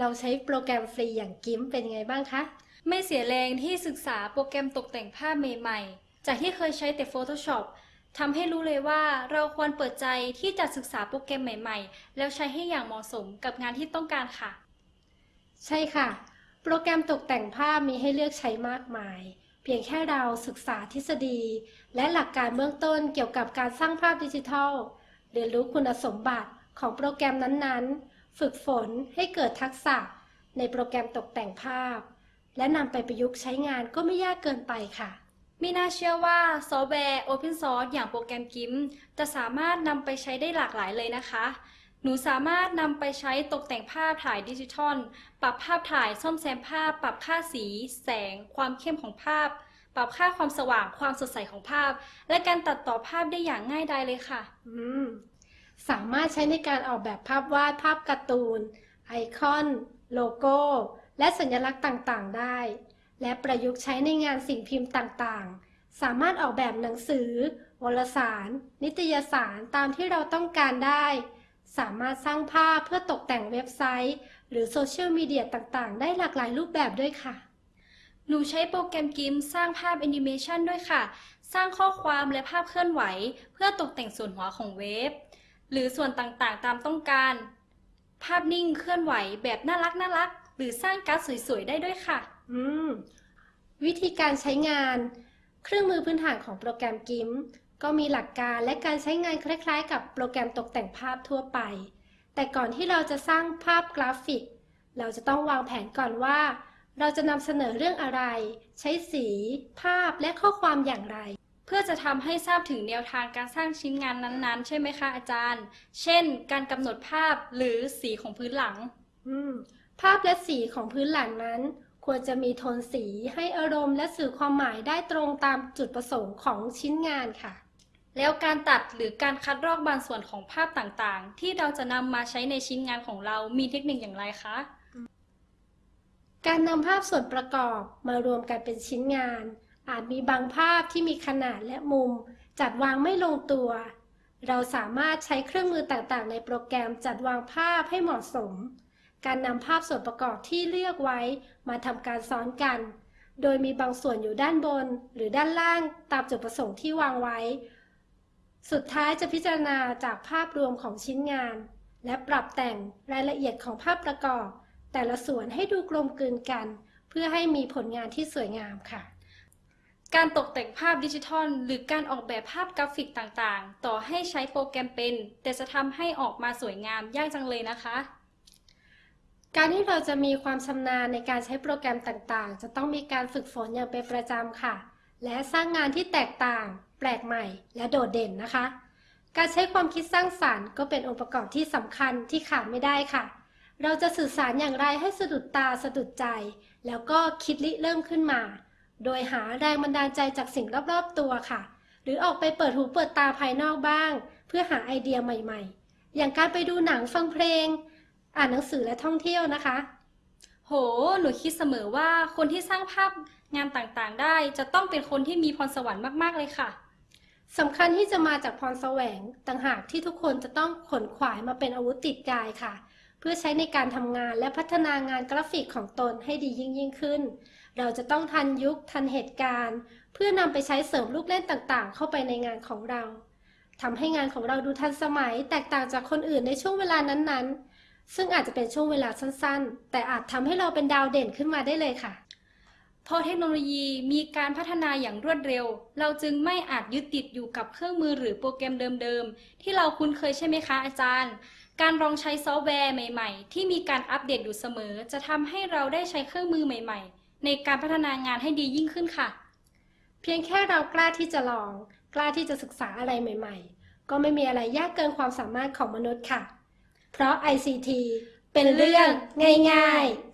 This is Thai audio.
เราใช้โปรแกรมฟรีอย่างกิมเป็นยังไงบ้างคะ ไม่เสียแรงที่ศึกษาโปรแกรมตกแต่งภาพใหม่ๆ จากที่เคยใช้แต่ Photoshop ทำให้รู้เลยว่าเราควรเปิดใจที่จะศึกษาโปรแกรมใหม่ๆ แล้วใช้ให้อย่างเหมาะสมกับงานที่ต้องการค่ะ ใช่ค่ะ โปรแกรมตกแต่งภาพมีให้เลือกใช้มากมาย เพียงแค่เราศึกษาทฤษฎี และหลักการเบื้องต้นเกี่ยวกับการสร้างภาพดิจิทัล เรียนรู้คุณสมบัติของโปรแกรมนั้นๆ ฝึกฝนให้เกิดทักษะในโปรแกรมตกแต่งภาพ และนำไปประยุกต์ใช้งานก็ไม่ยากเกินไปค่ะไม่น่าเชื่อว่าซอฟต์แวร์ Open Source อย่างโปรแกรม GIMP จะสามารถนำไปใช้ได้หลากหลายเลยนะคะ หนูสามารถนำไปใช้ตกแต่งภาพถ่ายดิจิทัล ปรับภาพถ่ายซ่อมแซมภาพ ปรับค่าสี แสง ความเข้มของภาพ ปรับค่าความสว่าง ความสดใสของภาพ และการตัดต่อภาพได้อย่างง่ายดายเลยค่ะ อืม สามารถใช้ในการออกแบบภาพวาดภาพการ์ตูน ไอคอน โลโก้ และสัญลักษณ์ต่างๆ ได้ และประยุกต์ใช้ในงานสิ่งพิมพ์ต่างๆ สามารถออกแบบหนังสือ วารสาร นิตยสารตามที่เราต้องการได้ สามารถสร้างภาพเพื่อตกแต่งเว็บไซต์ หรือโซเชียลมีเดียต่างๆ ได้หลากหลายรูปแบบด้วยค่ะหนูใช้โปรแกรม GIMP สร้างภาพแอนิเมชันด้วยค่ะ สร้างข้อความและภาพเคลื่อนไหว เพื่อตกแต่งส่วนหัวของเว็บ หรือส่วนต่างๆ ตามต้องการ ภาพนิ่งเคลื่อนไหวแบบน่ารักน่ารัก หรือสร้างการ์ดสวยๆ ได้ด้วยค่ะ อืม วิธีการใช้งาน เครื่องมือพื้นฐานของโปรแกรม GIMP ก็มีหลักการและการใช้งานคล้ายๆ กับโปรแกรมตกแต่งภาพทั่วไป แต่ก่อนที่เราจะสร้างภาพกราฟิก เราจะต้องวางแผนก่อนว่า เราจะนำเสนอเรื่องอะไร ใช้สี ภาพและข้อความอย่างไรเพื่อจะทำให้ทราบถึงแนวทางการสร้างชิ้นงานนั้นๆ ใช่ไหมคะอาจารย์ เช่น การกำหนดภาพหรือสีของพื้นหลังอืมภาพและสีของพื้นหลังนั้น ควรจะมีโทนสีให้อารมณ์และสื่อความหมายได้ตรงตามจุดประสงค์ของชิ้นงานค่ะ แล้วการตัดหรือการคัดลอกบางส่วนของภาพต่างๆ ที่เราจะนำมาใช้ในชิ้นงานของเรามีเทคนิคอย่างไรคะการนำภาพส่วนประกอบมารวมกันเป็นชิ้นงาน อาจมีบางภาพที่มีขนาดและมุม จัดวางไม่ลงตัว เราสามารถใช้เครื่องมือต่างๆ ในโปรแกรมจัดวางภาพให้เหมาะสม การนำภาพส่วนประกอบที่เลือกไว้มาทำการซ้อนกัน โดยมีบางส่วนอยู่ด้านบน หรือด้านล่างตามจุดประสงค์ที่วางไว้ สุดท้ายจะพิจารณาจากภาพรวมของชิ้นงาน และปรับแต่งรายละเอียดของภาพประกอบ แต่ละส่วนให้ดูกลมกลืนกัน เพื่อให้มีผลงานที่สวยงามค่ะ การตกแต่งภาพดิจิทัล หรือการออกแบบภาพกราฟิกต่างๆ ต่อให้ใช้โปรแกรมเป็น แต่จะทำให้ออกมาสวยงามยากจังเลยนะคะ การที่เราจะมีความชำนาญในการใช้โปรแกรมต่างๆ จะต้องมีการฝึกฝนอย่างเป็นประจำค่ะ และสร้างงานที่แตกต่าง แปลกใหม่ และโดดเด่นนะคะ การใช้ความคิดสร้างสรรค์ก็เป็นองค์ประกอบที่สำคัญที่ขาดไม่ได้ค่ะ เราจะสื่อสารอย่างไรให้สะดุดตาสะดุดใจ แล้วก็คิดริเริ่มขึ้นมา โดยหาแรงบันดาลใจจากสิ่งรอบๆตัวค่ะ หรือออกไปเปิดหูเปิดตาภายนอกบ้าง เพื่อหาไอเดียใหม่ๆ อย่างการไปดูหนังฟังเพลง อ่านหนังสือและท่องเที่ยวนะคะ โห หนูคิดเสมอว่าคนที่สร้างภาพงานต่างๆ ได้จะต้องเป็นคนที่มีพรสวรรค์มากๆเลยค่ะสำคัญที่จะมาจากพรแสวงต่างหากที่ทุกคนจะต้องขนขวายมาเป็นอาวุธติดกายค่ะ เพื่อใช้ในการทำงานและพัฒนางานกราฟิกของตนให้ดียิ่งยิ่งขึ้น เราจะต้องทันยุคทันเหตุการณ์ เพื่อนำไปใช้เสริมลูกเล่นต่างๆ เข้าไปในงานของเราทำให้งานของเราดูทันสมัยแตกต่างจากคนอื่นในช่วงเวลานั้นๆ ซึ่งอาจจะเป็นช่วงเวลาสั้นๆ แต่อาจทำให้เราเป็นดาวเด่นขึ้นมาได้เลยค่ะพอเทคโนโลยีมีการพัฒนาอย่างรวดเร็ว เราจึงไม่อาจยึดติดอยู่กับเครื่องมือหรือโปรแกรมเดิมๆ ที่เราคุ้นเคยใช่ไหมคะอาจารย์ การลองใช้ซอฟต์แวร์ใหม่ ๆ ที่มีการอัปเดตอยู่เสมอ จะทำให้เราได้ใช้เครื่องมือใหม่ ๆ ในการพัฒนางานให้ดียิ่งขึ้นค่ะ เพียงแค่เรากล้าที่จะลอง กล้าที่จะศึกษาอะไรใหม่ ๆ ก็ไม่มีอะไรยากเกินความสามารถของมนุษย์ค่ะ เพราะ ICT เป็นเรื่องง่าย ๆ